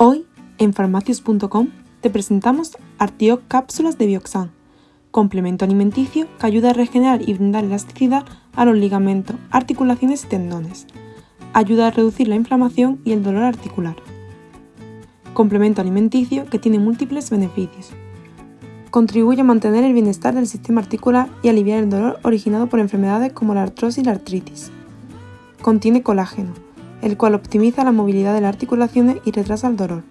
Hoy, en farmacias.com, te presentamos Artioc Cápsulas de Bioxan, complemento alimenticio que ayuda a regenerar y brindar elasticidad a los ligamentos, articulaciones y tendones. Ayuda a reducir la inflamación y el dolor articular. Complemento alimenticio que tiene múltiples beneficios. Contribuye a mantener el bienestar del sistema articular y aliviar el dolor originado por enfermedades como la artrosis y la artritis. Contiene colágeno, el cual optimiza la movilidad de las articulaciones y retrasa el dolor.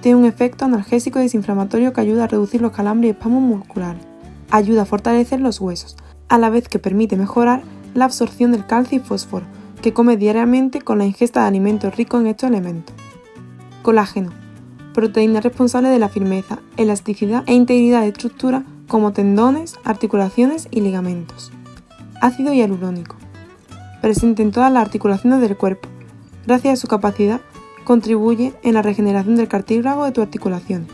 Tiene un efecto analgésico y desinflamatorio que ayuda a reducir los calambres y espasmos musculares. Ayuda a fortalecer los huesos, a la vez que permite mejorar la absorción del calcio y fósforo, que come diariamente con la ingesta de alimentos ricos en estos elementos. Colágeno, proteína responsable de la firmeza, elasticidad e integridad de estructura como tendones, articulaciones y ligamentos. Ácido hialurónico, presente en todas las articulaciones del cuerpo, Gracias a su capacidad, contribuye en la regeneración del cartílago de tu articulación.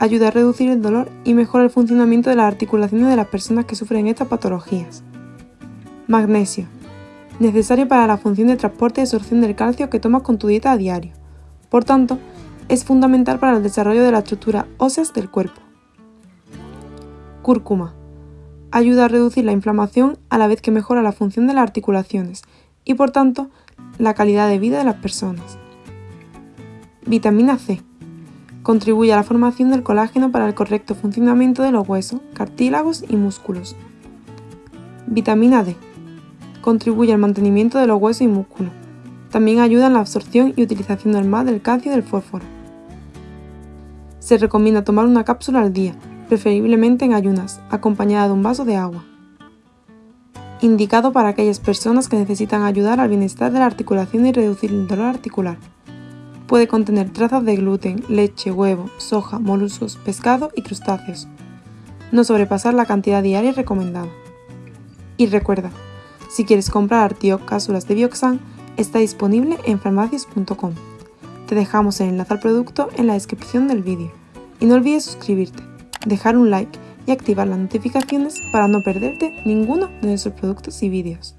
Ayuda a reducir el dolor y mejora el funcionamiento de las articulaciones de las personas que sufren estas patologías. Magnesio. Necesario para la función de transporte y absorción del calcio que tomas con tu dieta a diario. Por tanto, es fundamental para el desarrollo de la estructura óseas del cuerpo. Cúrcuma. Ayuda a reducir la inflamación a la vez que mejora la función de las articulaciones y por tanto la calidad de vida de las personas. Vitamina C. Contribuye a la formación del colágeno para el correcto funcionamiento de los huesos, cartílagos y músculos. Vitamina D. Contribuye al mantenimiento de los huesos y músculos. También ayuda en la absorción y utilización normal del calcio y del fósforo. Se recomienda tomar una cápsula al día, preferiblemente en ayunas, acompañada de un vaso de agua indicado para aquellas personas que necesitan ayudar al bienestar de la articulación y reducir el dolor articular. Puede contener trazas de gluten, leche, huevo, soja, moluscos, pescado y crustáceos. No sobrepasar la cantidad diaria recomendada. Y recuerda, si quieres comprar Artioc cápsulas de Bioxan, está disponible en farmacias.com. Te dejamos el enlace al producto en la descripción del vídeo. Y no olvides suscribirte, dejar un like y activar las notificaciones para no perderte ninguno de nuestros productos y vídeos.